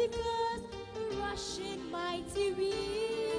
Pacifica's rushing mighty wind.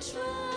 try.